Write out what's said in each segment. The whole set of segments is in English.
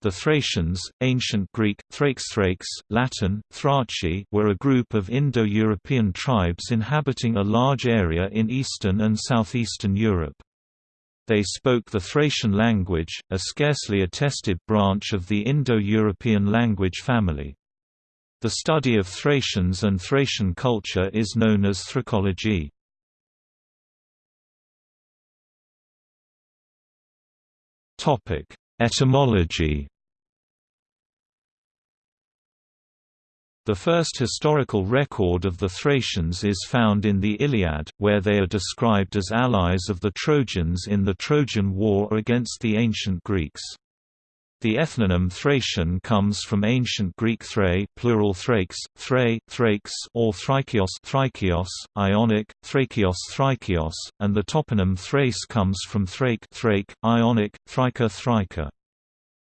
The Thracians, ancient Greek, Thrakes Latin, Thraci were a group of Indo-European tribes inhabiting a large area in eastern and southeastern Europe. They spoke the Thracian language, a scarcely attested branch of the Indo-European language family. The study of Thracians and Thracian culture is known as Thracology. Etymology The first historical record of the Thracians is found in the Iliad, where they are described as allies of the Trojans in the Trojan War against the ancient Greeks. The ethnonym Thracian comes from ancient Greek thrae plural thrakes, thrae, thrakes or thrykios, thrykios Ionic, thrakios thrykios, and the toponym Thrace comes from thrake, thrake Ionic, thryka thryka.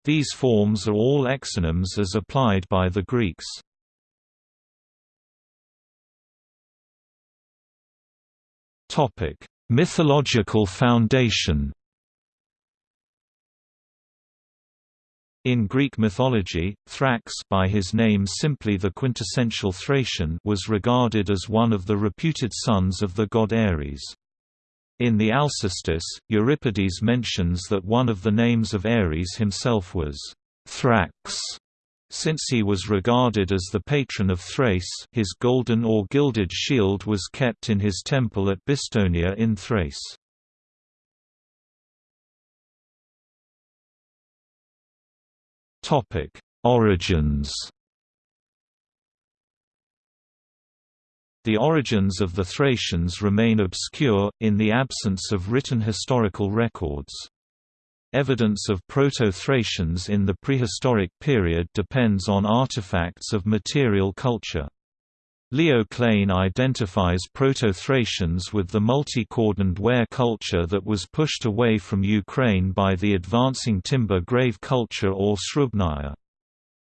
These forms are all exonyms as applied by the Greeks. Topic: Mythological foundation In Greek mythology, Thrax by his name simply the quintessential Thracian was regarded as one of the reputed sons of the god Ares. In the Alcestis, Euripides mentions that one of the names of Ares himself was Thrax. Since he was regarded as the patron of Thrace his golden or gilded shield was kept in his temple at Bistonia in Thrace. Origins. The origins of the Thracians remain obscure, in the absence of written historical records. Evidence of Proto-Thracians in the prehistoric period depends on artifacts of material culture. Leo Klein identifies Proto-Thracians with the multi-cordoned ware culture that was pushed away from Ukraine by the advancing timber grave culture or Srubnaya.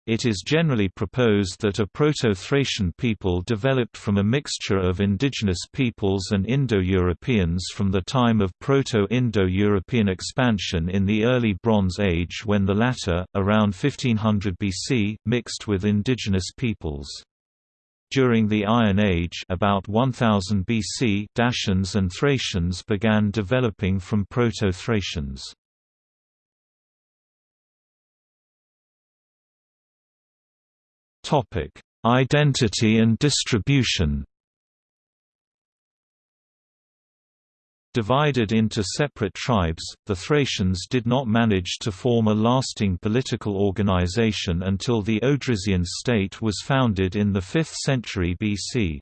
It is generally proposed that a Proto-Thracian people developed from a mixture of indigenous peoples and Indo-Europeans from the time of Proto-Indo-European expansion in the early Bronze Age when the latter, around 1500 BC, mixed with indigenous peoples. During the Iron Age about 1000 BC Dacians and Thracians began developing from Proto-Thracians. Identity and distribution Divided into separate tribes, the Thracians did not manage to form a lasting political organization until the Odrysian state was founded in the 5th century BC.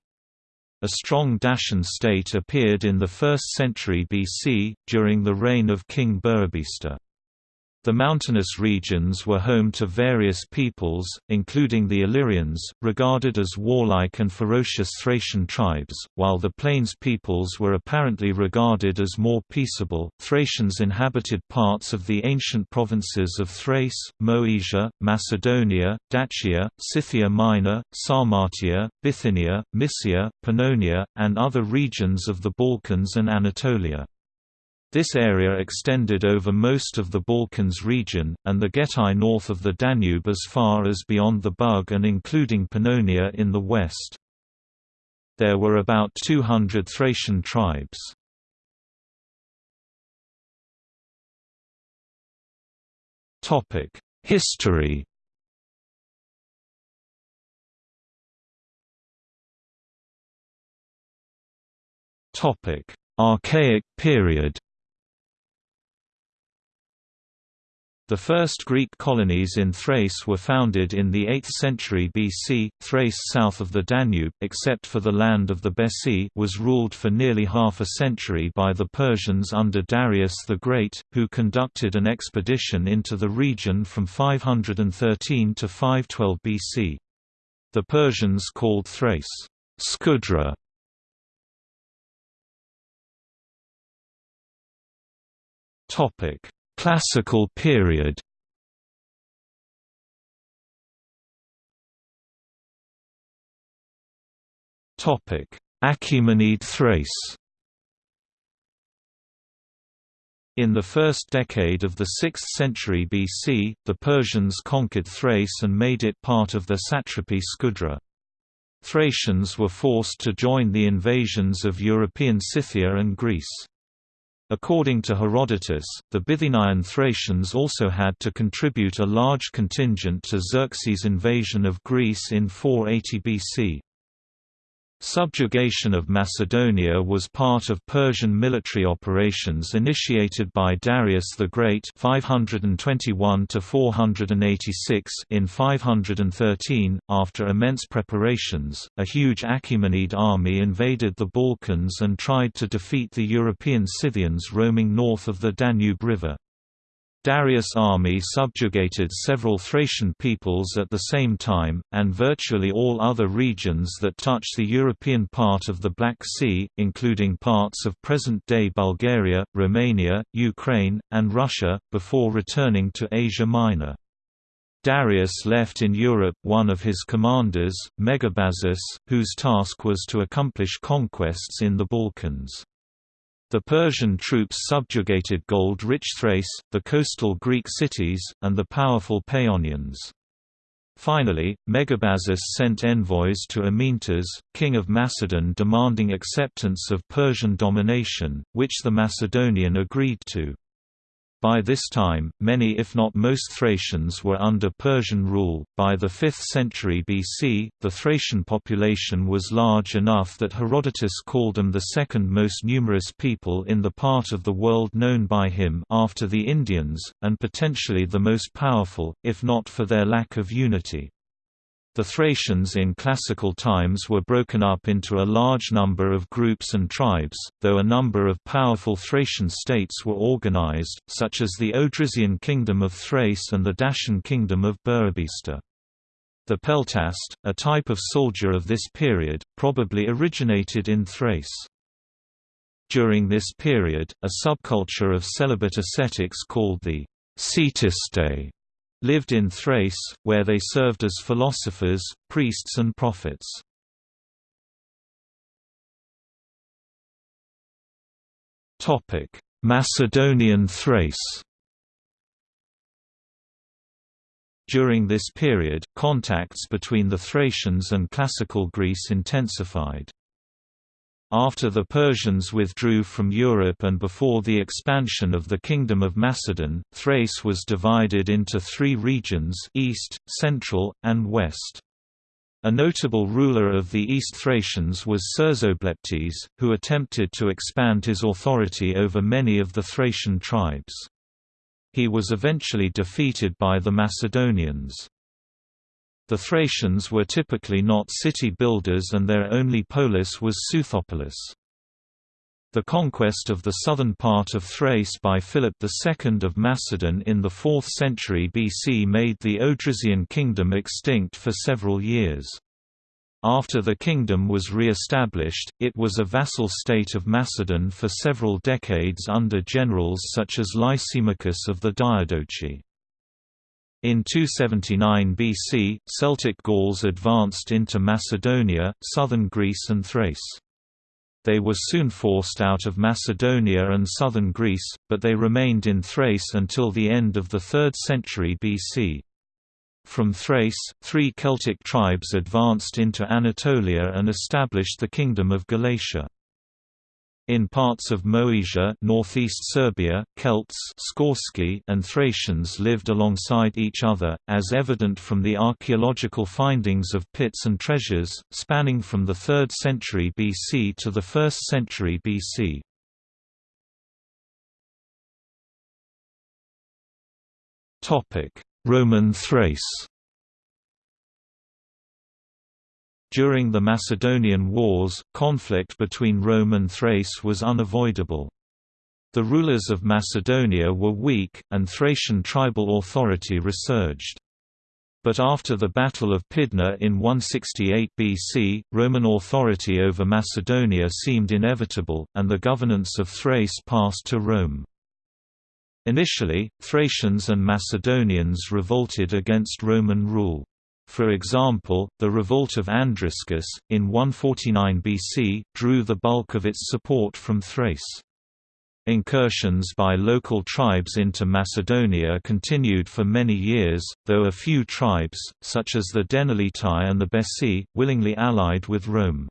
A strong Dacian state appeared in the 1st century BC, during the reign of King Burebista. The mountainous regions were home to various peoples, including the Illyrians, regarded as warlike and ferocious Thracian tribes, while the plains peoples were apparently regarded as more peaceable. Thracians inhabited parts of the ancient provinces of Thrace, Moesia, Macedonia, Dacia, Scythia Minor, Sarmatia, Bithynia, Mysia, Pannonia, and other regions of the Balkans and Anatolia. This area extended over most of the Balkans region, and the Getae north of the Danube as far as beyond the Bug and including Pannonia in the west. There were about 200 Thracian tribes. History Archaic period The first Greek colonies in Thrace were founded in the 8th century BC. Thrace south of the Danube, except for the land of the Bessi, was ruled for nearly half a century by the Persians under Darius the Great, who conducted an expedition into the region from 513 to 512 BC. The Persians called Thrace Scudra. Topic Classical period Achaemenid Thrace In the first decade of the 6th century BC, the Persians conquered Thrace and made it part of their satrapy Scudra. Thracians were forced to join the invasions of European Scythia and Greece. According to Herodotus, the Bithynian Thracians also had to contribute a large contingent to Xerxes' invasion of Greece in 480 BC. Subjugation of Macedonia was part of Persian military operations initiated by Darius the Great 521 in 513. After immense preparations, a huge Achaemenid army invaded the Balkans and tried to defeat the European Scythians roaming north of the Danube River. Darius' army subjugated several Thracian peoples at the same time, and virtually all other regions that touch the European part of the Black Sea, including parts of present-day Bulgaria, Romania, Ukraine, and Russia, before returning to Asia Minor. Darius left in Europe one of his commanders, Megabazus, whose task was to accomplish conquests in the Balkans. The Persian troops subjugated gold-rich Thrace, the coastal Greek cities, and the powerful Paeonians. Finally, Megabazus sent envoys to Amyntas, king of Macedon demanding acceptance of Persian domination, which the Macedonian agreed to. By this time, many if not most Thracians were under Persian rule. By the 5th century BC, the Thracian population was large enough that Herodotus called them the second most numerous people in the part of the world known by him after the Indians, and potentially the most powerful, if not for their lack of unity. The Thracians in classical times were broken up into a large number of groups and tribes, though a number of powerful Thracian states were organized, such as the Odrysian kingdom of Thrace and the Dacian kingdom of Burebista. The peltast, a type of soldier of this period, probably originated in Thrace. During this period, a subculture of celibate ascetics called the Ctistae lived in Thrace, where they served as philosophers, priests and prophets. Macedonian Thrace During this period, contacts between the Thracians and Classical Greece intensified. After the Persians withdrew from Europe and before the expansion of the Kingdom of Macedon, Thrace was divided into three regions east, central, and west. A notable ruler of the East Thracians was Cersobleptes, who attempted to expand his authority over many of the Thracian tribes. He was eventually defeated by the Macedonians. The Thracians were typically not city builders and their only polis was Seuthopolis. The conquest of the southern part of Thrace by Philip II of Macedon in the 4th century BC made the Odrysian kingdom extinct for several years. After the kingdom was re-established, it was a vassal state of Macedon for several decades under generals such as Lysimachus of the Diadochi. In 279 BC, Celtic Gauls advanced into Macedonia, southern Greece and Thrace. They were soon forced out of Macedonia and southern Greece, but they remained in Thrace until the end of the 3rd century BC. From Thrace, three Celtic tribes advanced into Anatolia and established the Kingdom of Galatia. In parts of Moesia northeast Serbia, Celts and Thracians lived alongside each other, as evident from the archaeological findings of pits and treasures, spanning from the 3rd century BC to the 1st century BC. Roman Thrace During the Macedonian Wars, conflict between Rome and Thrace was unavoidable. The rulers of Macedonia were weak, and Thracian tribal authority resurged. But after the Battle of Pydna in 168 BC, Roman authority over Macedonia seemed inevitable, and the governance of Thrace passed to Rome. Initially, Thracians and Macedonians revolted against Roman rule. For example, the revolt of Andriscus, in 149 BC, drew the bulk of its support from Thrace. Incursions by local tribes into Macedonia continued for many years, though a few tribes, such as the Dentheletai and the Bessi, willingly allied with Rome.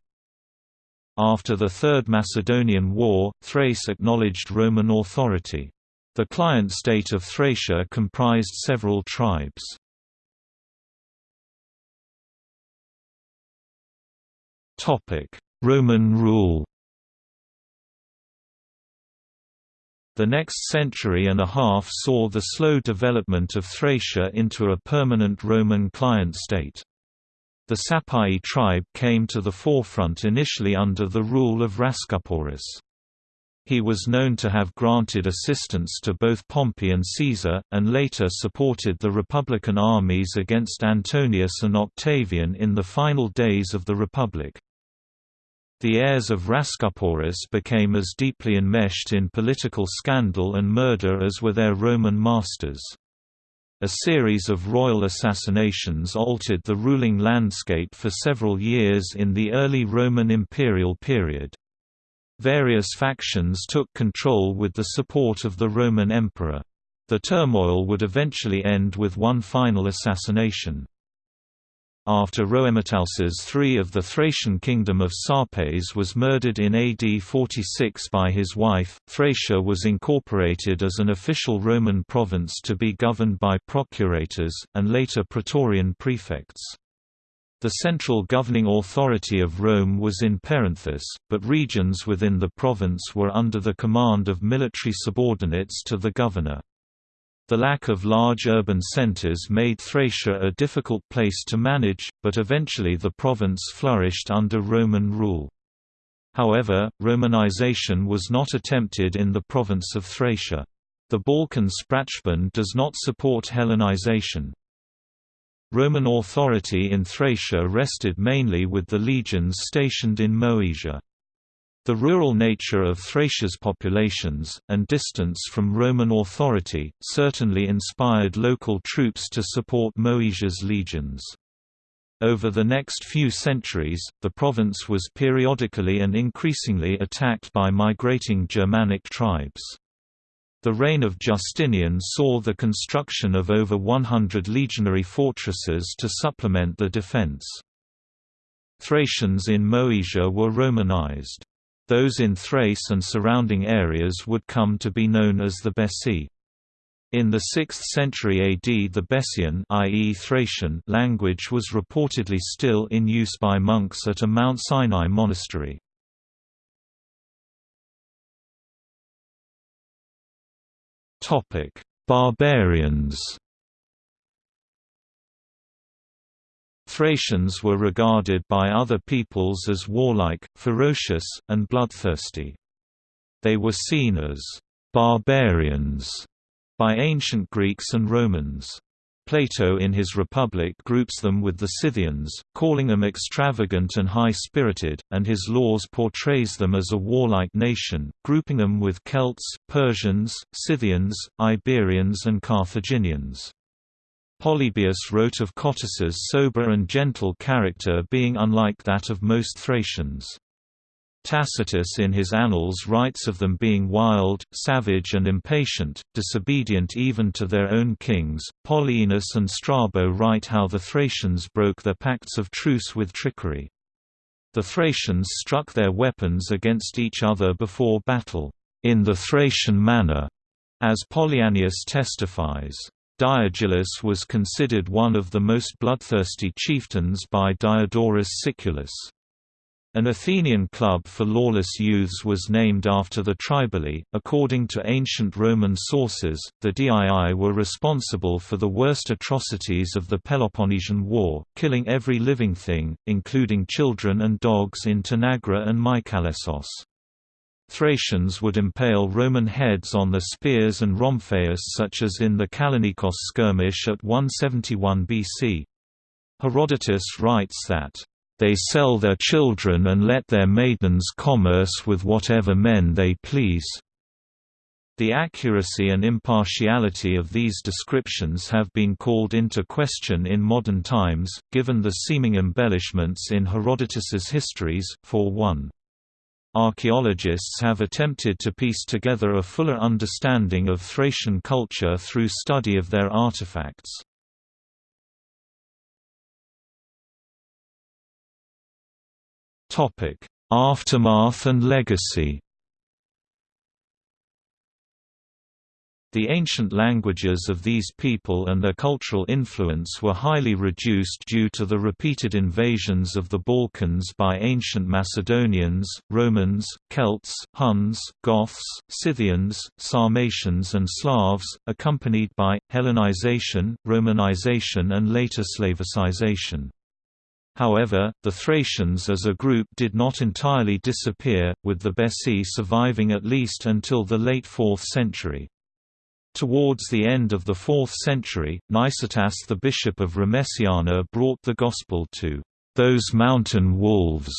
After the Third Macedonian War, Thrace acknowledged Roman authority. The client state of Thracia comprised several tribes. Roman rule The next century and a half saw the slow development of Thracia into a permanent Roman client state. The Sapai tribe came to the forefront initially under the rule of Rhascuporus. He was known to have granted assistance to both Pompey and Caesar, and later supported the Republican armies against Antonius and Octavian in the final days of the Republic. The heirs of Rhascuporus became as deeply enmeshed in political scandal and murder as were their Roman masters. A series of royal assassinations altered the ruling landscape for several years in the early Roman imperial period. Various factions took control with the support of the Roman emperor. The turmoil would eventually end with one final assassination. After Rhoemetalces III of the Thracian kingdom of Sarpes was murdered in AD 46 by his wife, Thracia was incorporated as an official Roman province to be governed by procurators, and later praetorian prefects. The central governing authority of Rome was in Perinthus, but regions within the province were under the command of military subordinates to the governor. The lack of large urban centers made Thracia a difficult place to manage, but eventually the province flourished under Roman rule. However, Romanization was not attempted in the province of Thracia. The Balkan Sprachbund does not support Hellenization. Roman authority in Thracia rested mainly with the legions stationed in Moesia. The rural nature of Thracia's populations, and distance from Roman authority, certainly inspired local troops to support Moesia's legions. Over the next few centuries, the province was periodically and increasingly attacked by migrating Germanic tribes. The reign of Justinian saw the construction of over 100 legionary fortresses to supplement the defense. Thracians in Moesia were Romanized. Those in Thrace and surrounding areas would come to be known as the Bessi. In the 6th century AD the Bessian i.e. Thracian language was reportedly still in use by monks at a Mount Sinai monastery. Barbarians Thracians were regarded by other peoples as warlike, ferocious, and bloodthirsty. They were seen as «barbarians» by ancient Greeks and Romans. Plato in his Republic groups them with the Scythians, calling them extravagant and high-spirited, and his Laws portrays them as a warlike nation, grouping them with Celts, Persians, Scythians, Iberians and Carthaginians. Polybius wrote of Cotys's sober and gentle character being unlike that of most Thracians. Tacitus in his Annals writes of them being wild, savage and impatient, disobedient even to their own kings. Polyaenus and Strabo write how the Thracians broke their pacts of truce with trickery. The Thracians struck their weapons against each other before battle, in the Thracian manner, as Polyaenus testifies. Diegylis was considered one of the most bloodthirsty chieftains by Diodorus Siculus. An Athenian club for lawless youths was named after the Triballi. According to ancient Roman sources, the Dii were responsible for the worst atrocities of the Peloponnesian War, killing every living thing, including children and dogs in Tanagra and Mycalessos. Thracians would impale Roman heads on the spears and rhomphaias such as in the Kallinikos skirmish at 171 BC. Herodotus writes that, "...they sell their children and let their maidens commerce with whatever men they please." The accuracy and impartiality of these descriptions have been called into question in modern times, given the seeming embellishments in Herodotus's histories, for one. Archaeologists have attempted to piece together a fuller understanding of Thracian culture through study of their artifacts. Aftermath and legacy The ancient languages of these people and their cultural influence were highly reduced due to the repeated invasions of the Balkans by ancient Macedonians, Romans, Celts, Huns, Goths, Scythians, Sarmatians and Slavs, accompanied by, Hellenization, Romanization and later Slavicization. However, the Thracians as a group did not entirely disappear, with the Bessi surviving at least until the late 4th century. Towards the end of the 4th century, Nicetas the bishop of Remesiana brought the gospel to those mountain wolves,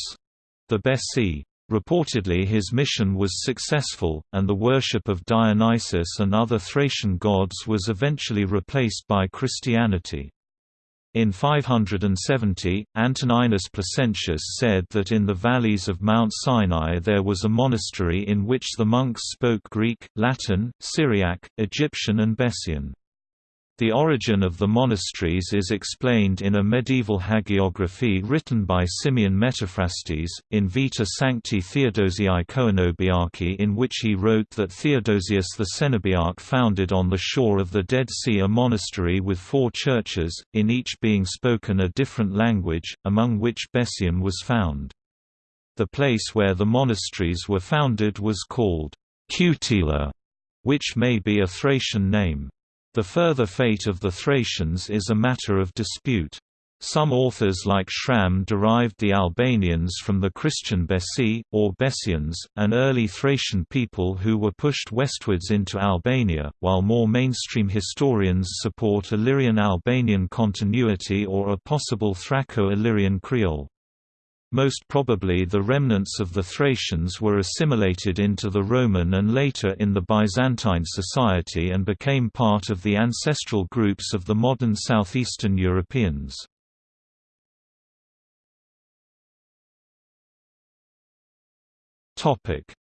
the Bessi. Reportedly his mission was successful, and the worship of Dionysus and other Thracian gods was eventually replaced by Christianity. In 570, Antoninus Placentius said that in the valleys of Mount Sinai there was a monastery in which the monks spoke Greek, Latin, Syriac, Egyptian and Bessian. The origin of the monasteries is explained in a medieval hagiography written by Simeon Metaphrastes, in Vita Sancti Theodosiae Coenobiarchi in which he wrote that Theodosius the Cenobiarch founded on the shore of the Dead Sea a monastery with four churches, in each being spoken a different language, among which Bessian was found. The place where the monasteries were founded was called Cutila, which may be a Thracian name. The further fate of the Thracians is a matter of dispute. Some authors like Schramm derived the Albanians from the Christian Bessi, or Bessians, an early Thracian people who were pushed westwards into Albania, while more mainstream historians support Illyrian-Albanian continuity or a possible Thraco-Illyrian Creole. Most probably the remnants of the Thracians were assimilated into the Roman and later in the Byzantine society and became part of the ancestral groups of the modern southeastern Europeans.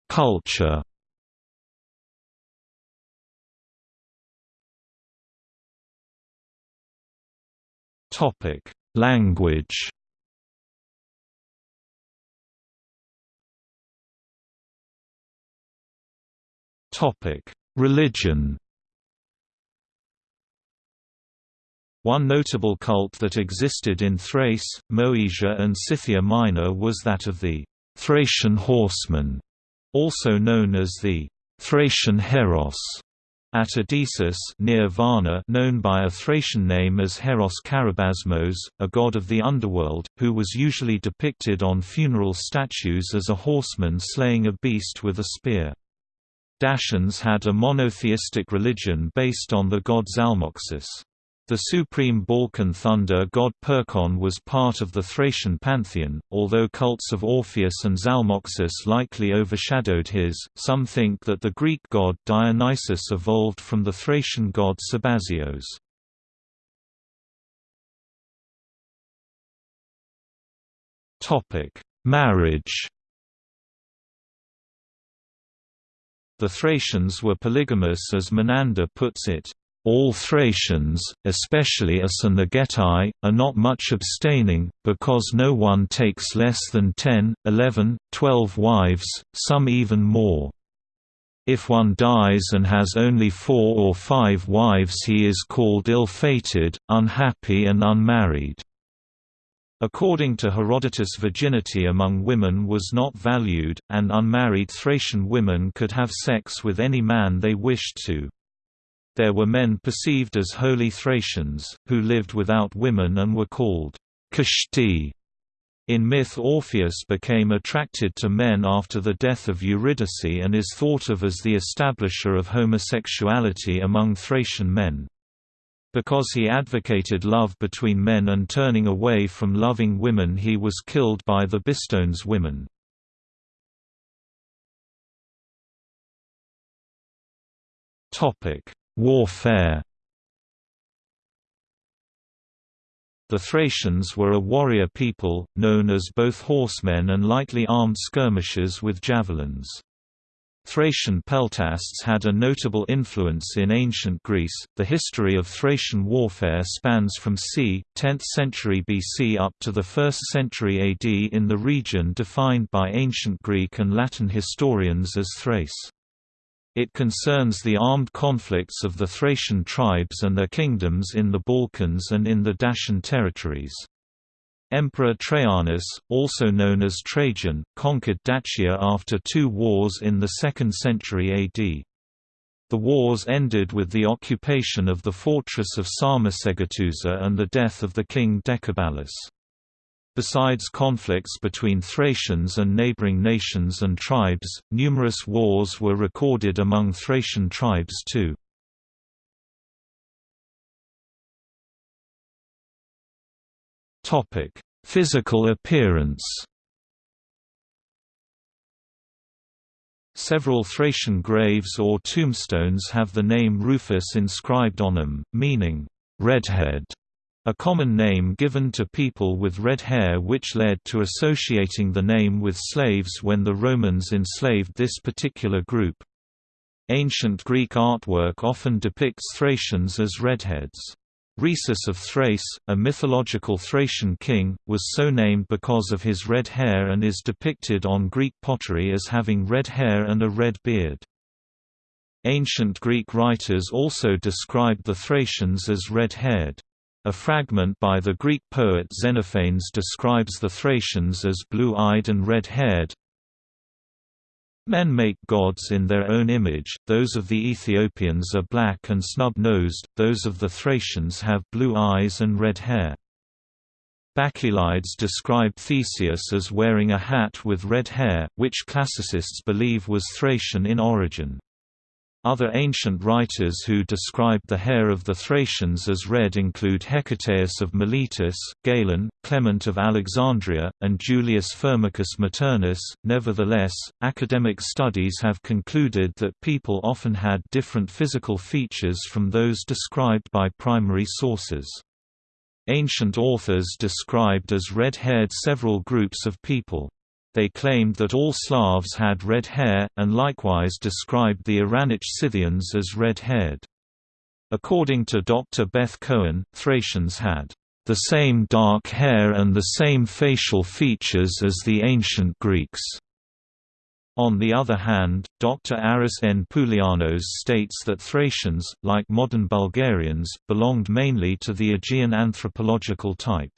Culture Language Topic: Religion. One notable cult that existed in Thrace, Moesia and Scythia Minor was that of the Thracian horsemen, also known as the Thracian Heros. At Odessus near Varna known by a Thracian name as Heros Karabasmos, a god of the underworld, who was usually depicted on funeral statues as a horseman slaying a beast with a spear. Dacians had a monotheistic religion based on the god Zalmoxis. The supreme Balkan thunder god Perkon was part of the Thracian pantheon, although cults of Orpheus and Zalmoxis likely overshadowed his. Some think that the Greek god Dionysus evolved from the Thracian god Sabazios. Topic: Marriage The Thracians were polygamous as Menander puts it, all Thracians, especially us and the Getae, are not much abstaining, because no one takes less than ten, eleven, twelve wives, some even more. If one dies and has only four or five wives he is called ill-fated, unhappy and unmarried. According to Herodotus virginity among women was not valued, and unmarried Thracian women could have sex with any man they wished to. There were men perceived as holy Thracians, who lived without women and were called kashti. In myth Orpheus became attracted to men after the death of Eurydice and is thought of as the establisher of homosexuality among Thracian men. Because he advocated love between men and turning away from loving women he was killed by the Bistones women. Warfare The Thracians were a warrior people, known as both horsemen and lightly armed skirmishers with javelins. Thracian peltasts had a notable influence in ancient Greece. The history of Thracian warfare spans from c. 10th century BC up to the 1st century AD in the region defined by ancient Greek and Latin historians as Thrace. It concerns the armed conflicts of the Thracian tribes and their kingdoms in the Balkans and in the Dacian territories. Emperor Trajanus, also known as Trajan, conquered Dacia after two wars in the 2nd century AD. The wars ended with the occupation of the fortress of Sarmisegetusa and the death of the king Decebalus. Besides conflicts between Thracians and neighboring nations and tribes, numerous wars were recorded among Thracian tribes too. Physical appearance Several Thracian graves or tombstones have the name Rufus inscribed on them, meaning, redhead a common name given to people with red hair which led to associating the name with slaves when the Romans enslaved this particular group. Ancient Greek artwork often depicts Thracians as redheads. Rhesus of Thrace, a mythological Thracian king, was so named because of his red hair and is depicted on Greek pottery as having red hair and a red beard. Ancient Greek writers also described the Thracians as red-haired. A fragment by the Greek poet Xenophanes describes the Thracians as blue-eyed and red-haired. Men make gods in their own image, those of the Ethiopians are black and snub-nosed, those of the Thracians have blue eyes and red hair. Bacchylides described Theseus as wearing a hat with red hair, which classicists believe was Thracian in origin. Other ancient writers who described the hair of the Thracians as red include Hecataeus of Miletus, Galen, Clement of Alexandria, and Julius Firmicus Maternus. Nevertheless, academic studies have concluded that people often had different physical features from those described by primary sources. Ancient authors described as red-haired several groups of people. They claimed that all Slavs had red hair, and likewise described the Iranic Scythians as red-haired. According to Dr. Beth Cohen, Thracians had the same dark hair and the same facial features as the ancient Greeks. On the other hand, Dr. Aris N. Poulianos states that Thracians, like modern Bulgarians, belonged mainly to the Aegean anthropological type.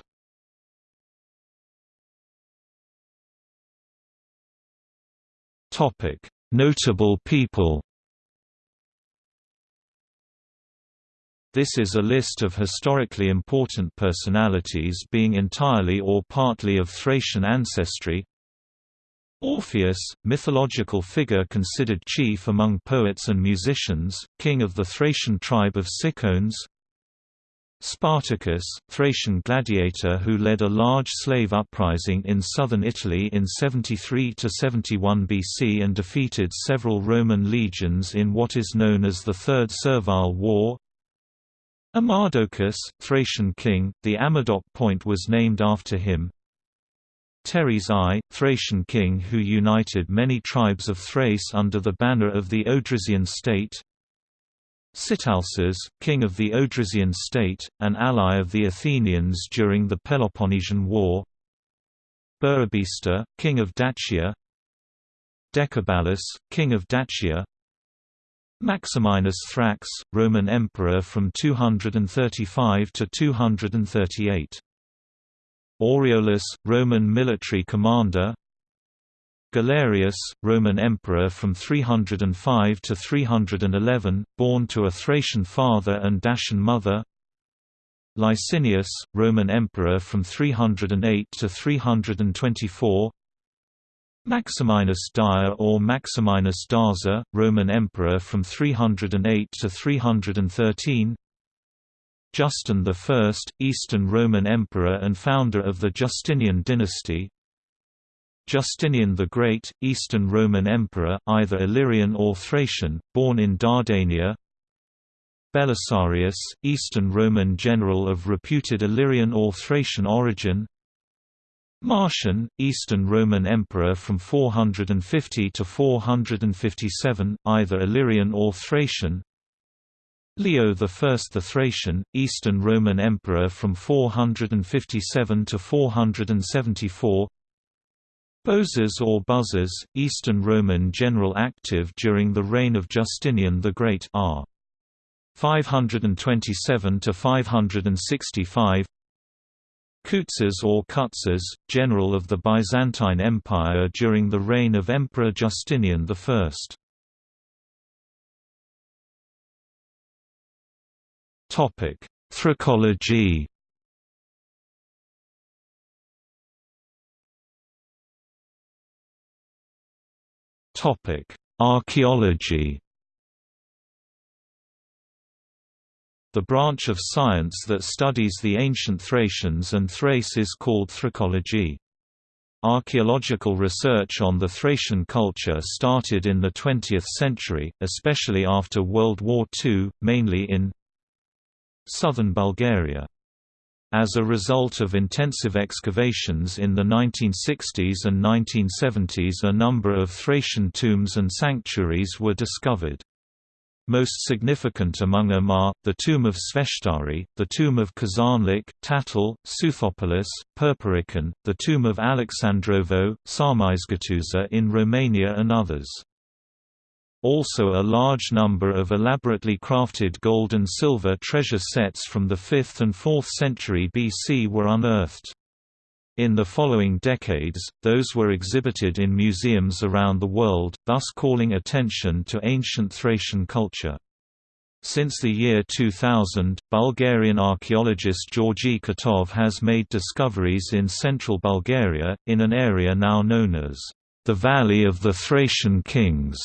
Topic: Notable people. This is a list of historically important personalities being entirely or partly of Thracian ancestry. Orpheus, mythological figure considered chief among poets and musicians, king of the Thracian tribe of Cicones. Spartacus, Thracian gladiator who led a large slave uprising in southern Italy in 73–71 BC and defeated several Roman legions in what is known as the Third Servile War. Amadocus, Thracian king, the Amadoc point was named after him. Teres I, Thracian king who united many tribes of Thrace under the banner of the Odrysian state. Sitalces, king of the Odrysian state, an ally of the Athenians during the Peloponnesian War. Burebista, king of Dacia. Decebalus, king of Dacia. Maximinus Thrax, Roman emperor from 235 to 238 Aureolus, Roman military commander Galerius, Roman emperor from 305 to 311, born to a Thracian father and Dacian mother. Licinius, Roman emperor from 308 to 324 Maximinus Daia or Maximinus Daza, Roman emperor from 308 to 313 Justin I, Eastern Roman emperor and founder of the Justinian dynasty Justinian the Great, Eastern Roman Emperor, either Illyrian or Thracian, born in Dardania. Belisarius, Eastern Roman general of reputed Illyrian or Thracian origin. Marcian, Eastern Roman Emperor from 450 to 457, either Illyrian or Thracian. Leo I the Thracian, Eastern Roman Emperor from 457 to 474 Bozes or Buzzes, Eastern Roman general active during the reign of Justinian the Great r. 527 to 565 Kutzes or Kutzes, general of the Byzantine Empire during the reign of Emperor Justinian I. Topic: Thraciology. Topic: Archaeology. The branch of science that studies the ancient Thracians and Thrace is called Thraciology. Archaeological research on the Thracian culture started in the 20th century, especially after World War II, mainly in southern Bulgaria. As a result of intensive excavations in the 1960s and 1970s a number of Thracian tombs and sanctuaries were discovered. Most significant among them are, the tomb of Sveshtari, the tomb of Kazanlik, Tatal, Seuthopolis, Perperikon, the tomb of Alexandrovo, Sarmizegetuza in Romania and others. Also a large number of elaborately crafted gold and silver treasure sets from the 5th and 4th century BC were unearthed. In the following decades, those were exhibited in museums around the world, thus calling attention to ancient Thracian culture. Since the year 2000, Bulgarian archaeologist Georgi Kitov has made discoveries in central Bulgaria, in an area now known as the Valley of the Thracian Kings.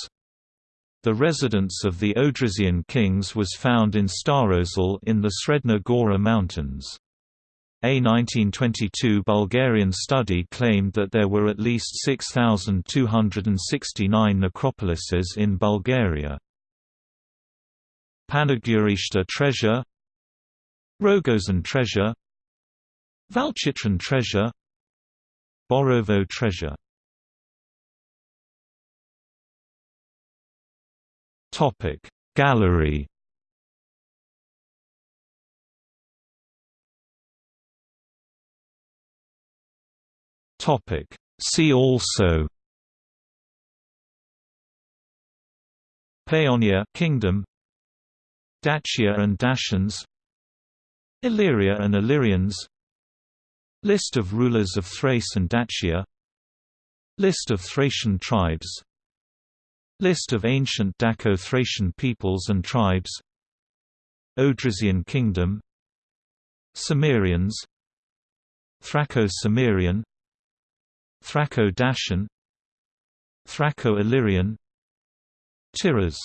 The residence of the Odrysian kings was found in Starosel in the Sredna Gora Mountains. A 1922 Bulgarian study claimed that there were at least 6,269 necropolises in Bulgaria. Panagurishta treasure Rogozen treasure Valchitran treasure Borovo treasure Gallery Topic. See also Paeonia Kingdom Dacia and Dacians Illyria and Illyrians List of rulers of Thrace and Dacia List of Thracian tribes List of ancient Daco-Thracian peoples and tribes. Odrysian kingdom. Sumerians. Thraco-Sumerian. Thraco-Dacian. Thraco-Illyrian. Tiras